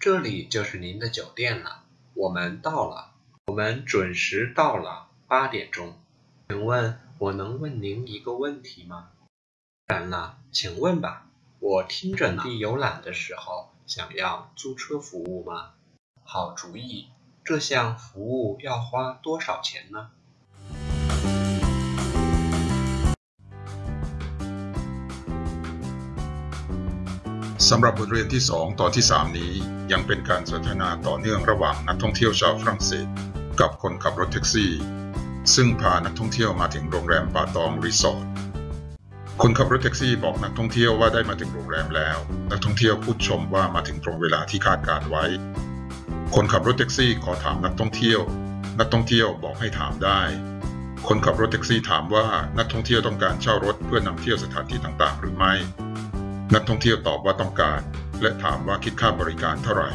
这里就是您的酒店了，我们到了，我们准时到了，八点钟。请问我能问您一个问题吗？当然了，请问吧。我听着呢。游览的时候想要租车服务吗？好主意。这项服务要花多少钱呢？ สำหรับบทเรียนที่ 2 ตอนที่ 3 นี้ยังเป็นการสนทนาต่อเนื่องระหว่างนักท่องเที่ยวชาวฝรั่งเศส กับคนขับรถแท็กซี่ ซึ่งพานักท่องเที่ยวมาถึงโรงแรมป่าตองรีสอร์ทคนขับรถแท็กซี่บอกนักท่องเที่ยวว่าได้มาถึงโรงแรมแล้ว นักท่องเที่ยวพูดชมว่ามาถึงตรงเวลาที่คาดการไว้ คนขับรถแท็กซี่ขอถามนักท่องเที่ยว นักท่องเที่ยวบอกให้ถามได้ คนขับรถแท็กซี่ถามว่านักท่องเที่ยวต้องการเช่ารถเพื่อนำเที่ยวสถานที่ต่างๆ หรือไม่ นักท่องเที่ยวตอบว่าต้องการ และถามว่าคิดค่าบริการเท่าไหร่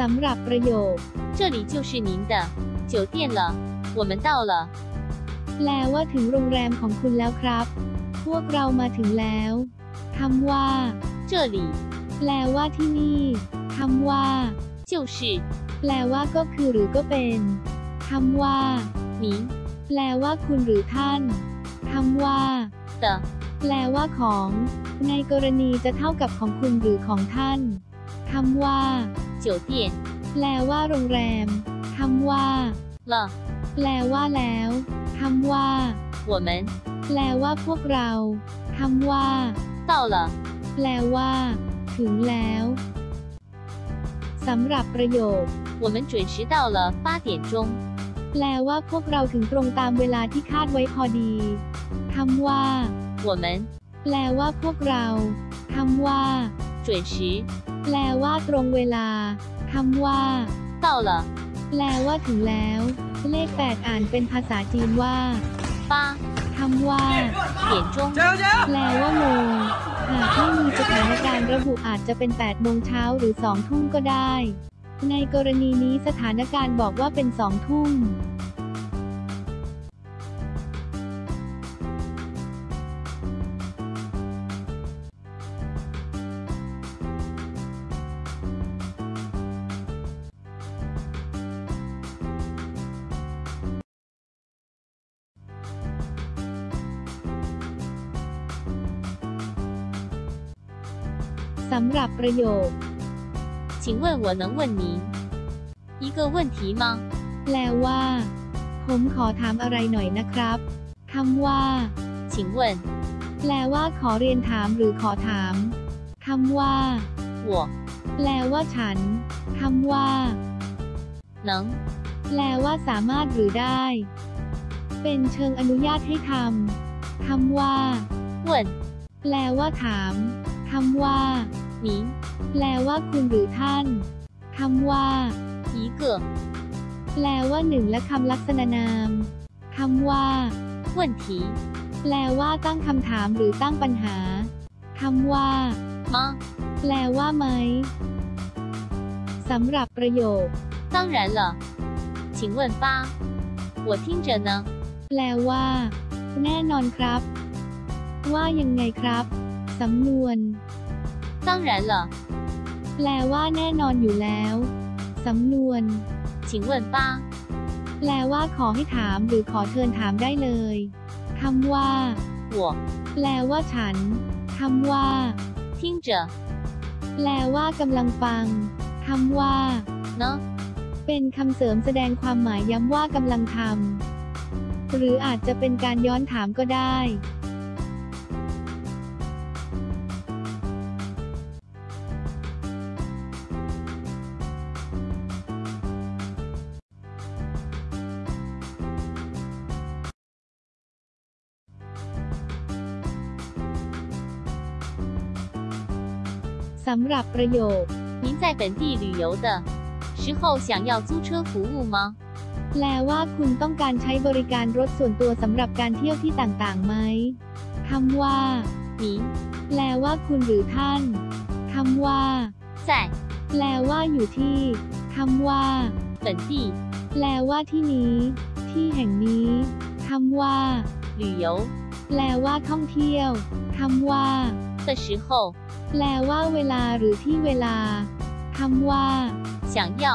สำหรับประโยค 这里就是您的酒店了，我们到了。 แปลว่าถึงโรงแรมของคุณแล้วครับ พวกเรามาถึงแล้ว คำว่า 这里 แปลว่าที่นี่คำว่า 就是 แปลว่าก็คือหรือก็เป็นคำว่า 您 แปลว่าคุณหรือท่านคำว่า 的 แปลว่าของ ในกรณีจะเท่ากับของคุณหรือของท่านคำว่า 酒店 แปลว่าโรงแรมคำว่า 了， แปลว่าแล้วคำว่า 我们 แปลว่าพวกเราคำว่า 到了。 แปลว่า ถึงแล้วสำหรับประโยค 我们准时到了八点钟。 แปลว่าพวกเราถึงตรงตามเวลาที่คาดไว้พอดีคำว่า 我们 แปลว่าพวกเราคำว่า 准时 แปลว่าตรงเวลาคำว่า 到了 แปลว่าถึงแล้ว เลข 8 อ่านเป็นภาษาจีนว่า 八 คำว่า点钟。แปลว่าโมงหากไม่มีสถานการณ์ระบุอาจจะเป็น 8 โมงเช้าหรือ 2 ทุ่มก็ได้ ในกรณีนี้สถานการณ์บอกว่าเป็น 2 ทุ่ม สำหรับประโยค 请问我能问您一个问题吗？ แปลว่า ผมขอถามอะไรหน่อยนะครับคำว่า 请问 แปลว่าขอเรียนถามหรือขอถามคำว่า 我 แปลว่าฉันคำว่า 能 แปลว่าสามารถหรือได้ เป็นเชิงอนุญาตให้ทำคำว่า 问 แปลว่าถาม คำว่า 您 แปลว่าคุณหรือท่านคำว่า 一个 แปลว่าหนึ่งและคำลักษณะนามคำว่า 问题 แปลว่าตั้งคำถามหรือตั้งปัญหาคำว่า 吗？ แปลว่าไหมสำหรับประโยค 当然了。请问吧，我听着呢。 แปลว่า แน่นอนครับ ว่ายังไงครับ สำนวน 当然了。 แปลว่าแน่นอนอยู่แล้ว สำนวน 请问吧， แปลว่าขอให้ถามหรือขอเชิญถามได้เลยคำว่า 我 แปลว่าฉันคำว่า 听着 แปลว่ากำลังฟังคำว่า 呢。 เป็นคำเสริมแสดงความหมายย้ำว่ากำลังทำหรืออาจจะเป็นการย้อนถามก็ได้ สำหรับประโยค 您在本地旅游的时候想要租车服务吗？ แปลว่าคุณต้องการใช้บริการรถส่วนตัวสำหรับการเที่ยวที่ต่างๆไหมคำว่า 您 แปลว่าคุณหรือท่านคำว่า 在 แ แปลว่าอยู่ที่คำว่า 本地 แปลว่าที่นี้ ที่แห่งนี้คำว่า 旅游 แปลว่าท่องเที่ยวคำว่า 的时候， แปลว่าเวลาหรือที่เวลาคำว่า 想要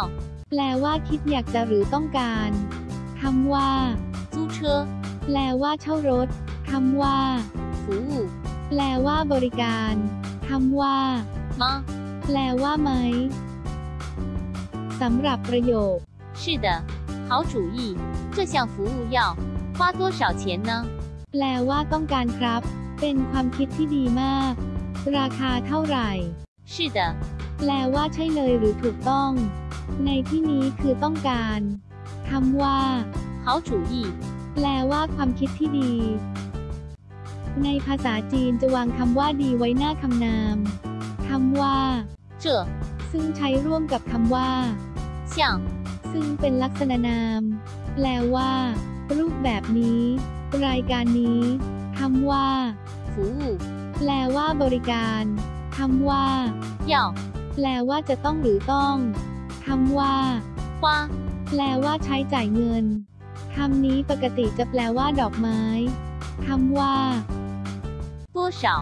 แปลว่าคิดอยากจะหรือต้องการคำว่า 租车 แปลว่าเช่ารถคำว่า 服务 แปลว่าบริการคำว่า 吗？ แปลว่าไหมสำหรับประโยค 是的，好主意。这项服务要花多少钱呢？ แปลว่าต้องการครับ เป็นความคิดที่ดีมาก ราคาเท่าไหร่ 是的， แปลว่าใช่เลยหรือถูกต้อง ในที่นี้คือต้องการคำว่า 好主意。 แปลว่าความคิดที่ดี ในภาษาจีนจะวางคำว่าดีไว้หน้าคำนามคำว่า 这 ซึ่งใช้ร่วมกับคำว่า 像 ซึ่งเป็นลักษณะนาม แปลว่า รูปแบบนี้ รายการนี้ คำว่าฟูแปลว่าบริการคำว่าเหย่าแปลว่าจะต้องหรือต้องคำว่าว่าแปลว่าใช้จ่ายเงินคำนี้ปกติจะแปลว่าดอกไม้คำว่าผู้เฉา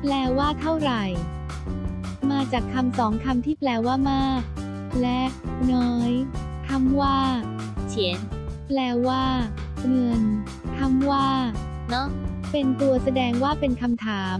แปลว่าเท่าไหร่ มาจากคำสองคำที่แปลว่ามาก และน้อยคำว่าเฉียนแปลว่า เงินคำว่า 呢？เป็นตัวแสดงว่าเป็นคำถาม